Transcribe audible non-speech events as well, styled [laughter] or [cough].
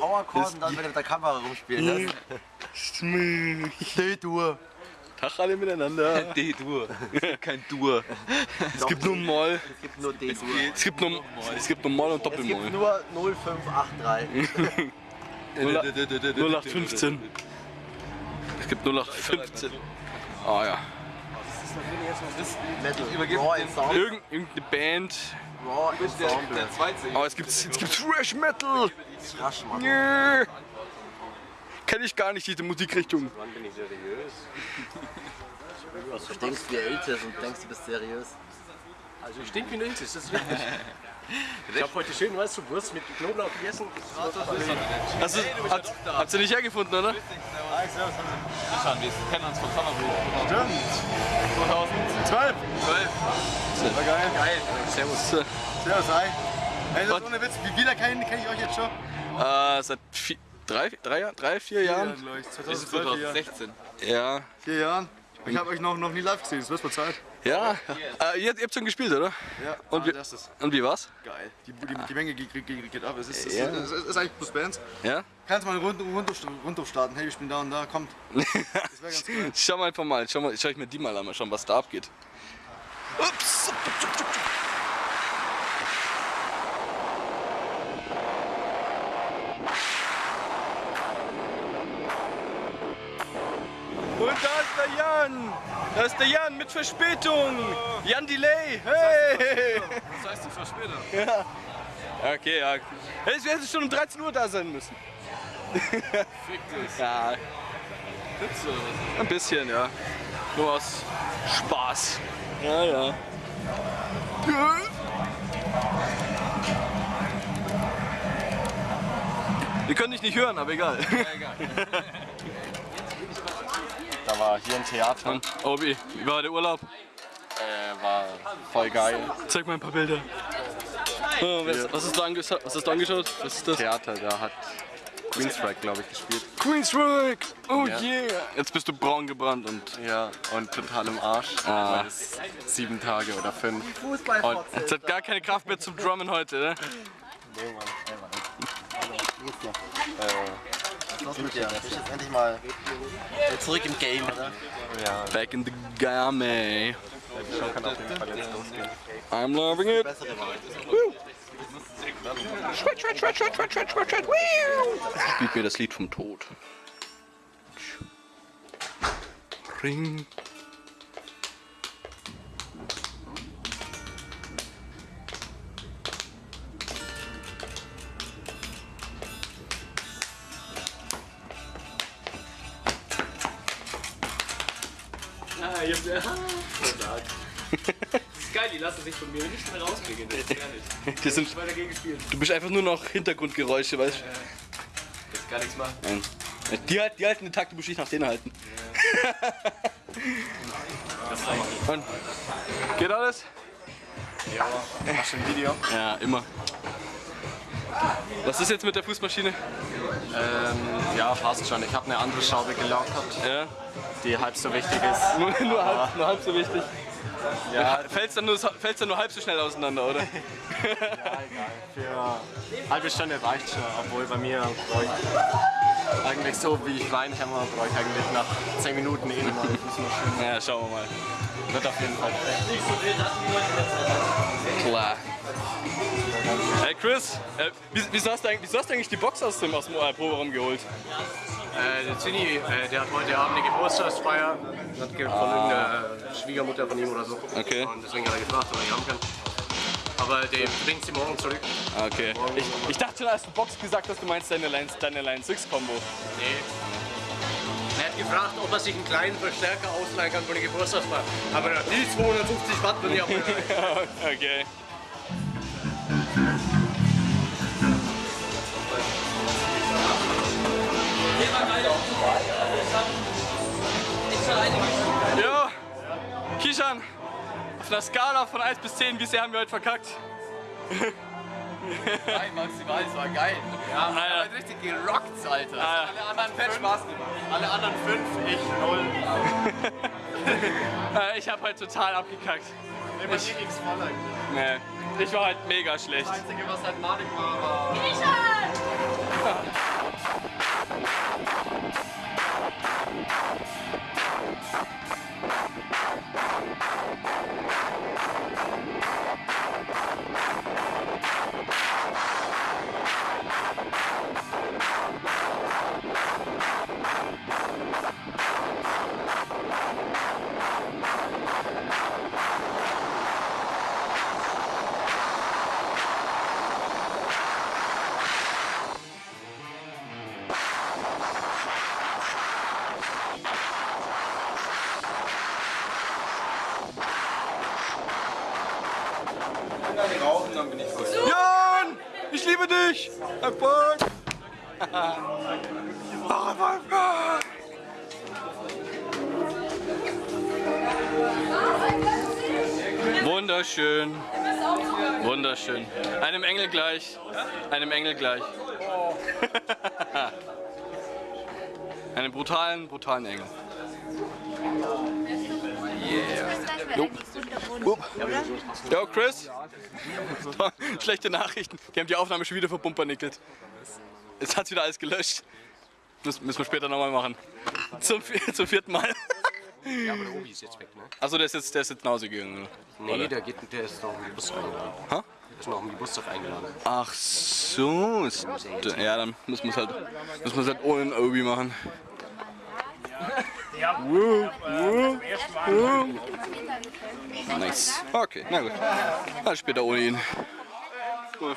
Powerchord und dann wieder mit der Kamera rumspielen. Ne? D-Dur. Tag alle miteinander. [laughs] D-Dur. Kein Dur. Es gibt nur Moll. Es gibt nur D-Dur. Es gibt nur, es gibt nur Moll und Es gibt Doppelmoll. nur 0583. 0815. [laughs] Es gibt 0815. Ah ja. Metal. übergebe Raw den- Ensemble. Irgend, irgendeine Band. Raw Ensemble. der zweite. Aber es gibt, es gibt Thrash Metal. Rasch, Mann. Yeah. Kenn ich gar nicht, diese Musikrichtung. Du denkst wie älter und denkst, du bist seriös. Also ich denke wie ein Iltis, das ist richtig. Ich habe heute schön, weißt du, Wurst mit Knoblauch gegessen. Also, hat, habt ihr nicht hergefunden, oder? Schauen, wir kennen uns von Sommerbuch. Stimmt. 2012. 12. War geil. Geil. Servus. Servus, hi. Das ist ohne Witz. Wie viele kenne kenn ich euch jetzt schon? Äh, seit vier, drei, drei, drei, vier Jahren? glaube ich. Wir sind 2012, vier Jahre. 2016. Ja. Vier Jahren. Ich habe euch noch, noch nie live gesehen, das wird mal Zeit. Ja. Äh, ihr, ihr habt schon gespielt, oder? Ja, Und ah, wie, das ist und wie war's? geil. Die, die, die Menge geht, geht, geht, ab. Es ist, es, Ja. ist, es ist eigentlich plus Bands. Ja? Kannst mal Rund, Rundruf, Rundruf starten. Hey, wir spielen da und da, kommt. Das wäre ganz cool. [laughs] Schau mal einfach mal, schau, mal, schau ich mir die mal an, mal schauen, was da abgeht. Ups. Und da ist der Jan! Da ist der Jan mit Verspätung! Jan Delay! Hey! Das heißt, du verspätet. Ja. Okay, ja. Hey, Es hätte schon um 13 Uhr da sein müssen. Fick dich. Ja, ein bisschen, ja. Nur aus Spaß. Ja, ja. Wir können dich nicht hören, aber egal. [laughs] Da war hier ein Theater, Und, Obi, wie war der Urlaub? äh, war voll geil. Zeig mal ein paar Bilder. Oh, was, was, hast du angeschaut? was hast du angeschaut? Was ist das? Theater, da hat Queensryche, glaube ich, gespielt. Queensrÿche! Oh Ja. yeah! Jetzt bist du braun gebrannt und Ja, und total im Arsch, Ah. sieben Tage oder fünf. Fußballfotze. jetzt hat gar keine Kraft mehr zum Drummen heute, ne? Was ist los mit dir? Bist du jetzt endlich mal zurück im Game, oder? Ja, Back in the game. schon kann auf jeden Fall jetzt losgehen. I'm loving it. Bessere Wahl. Spielt mir das Lied vom Tod. Ring. Ah, jetzt, ja. Das [laughs] ist geil, die lassen sich von mir nicht mehr rauskriegen. Das ist sind, weiter gegen gespielt. du bist einfach nur noch Hintergrundgeräusche, weißt Jetzt gar nichts machen. du? Die, halt- die halten den Takt, du musst dich nach denen halten. Und, geht alles? Machst du ein Video? Ja, immer. Was ist jetzt mit der Fußmaschine? Ähm, ja, passt schon. Ich habe eine andere Schraube gelockert, Ja, die halb so wichtig ist. [laughs] nur, nur, halb, nur halb so wichtig. Ja, fällt's dann, nur, dann nur halb so schnell auseinander, oder? [laughs] Für eine halbe Stunde reicht schon, obwohl bei mir eigentlich so, wie ich reinhämmer, brauche ich eigentlich nach 10 Minuten eh eine neue Fußmaschine. Ja, schauen wir mal. Wird auf jeden Fall. Klar. Hey Chris, äh, wie- wieso, hast du eigentlich, wieso hast du eigentlich die Box aus dem, aus dem äh, Proberaum geholt? Äh, der Zinni, äh, der hat heute Abend eine Geburtstagsfeier. Hat ge- von irgendeiner Schwiegermutter von ihm oder so. Okay. Und deswegen hat er gefragt, ob er nicht haben kann. Aber den bringt sie morgen zurück. Okay. Ich, ich dachte schon, als du Box gesagt hast, du meinst deine Line, deine Line 6 Combo. Nee. Er hat gefragt, ob er sich einen kleinen Verstärker ausleihen kann von der Geburtstagsfeier. Aber die 250 Watt würde ich auch rein. okay. Ja, einer Skala von 1 bis 10, wie sehr haben wir heute verkackt? Nein, maximal, es war geil. Ja, Ah, ja. richtig gerockt, Alter. Ah, Alle anderen fett Spaß gemacht. Alle anderen fünf, ich null. [laughs] Äh, ich habe heute total abgekackt. Nee, bei mir ging's voll eigentlich. Nee, ich war halt mega schlecht. Das Einzige, was halt madig war, war... rauchen, [laughs] dann bin ich voll. Jan! Ich liebe dich! Erfolg! [laughs] Wunderschön. Wunderschön. Einem Engel gleich. Einem Engel gleich. [laughs] Einem brutalen, brutalen Engel. Yeah. Jo. Jo, Chris. [laughs] Schlechte Nachrichten. Die haben die Aufnahme schon wieder verpumpernickelt. Jetzt hat's wieder alles gelöscht. Das müssen wir später nochmal machen. Zum, [laughs] zum vierten Mal. Ja, aber der Obi ist jetzt weg, ne? Achso, der ist jetzt, der ist jetzt nach Hause gegangen. oder? Nee, der, geht, der ist noch im Geburtstag eingeladen. Hä? Der ist noch im Geburtstag eingeladen. Ach so. Ist, ja, dann müssen wir es halt, müssen wir es halt ohne den Obi machen. Woo, woo, woo. Nice. Okay, na gut. Dann später ohne ihn. Cool.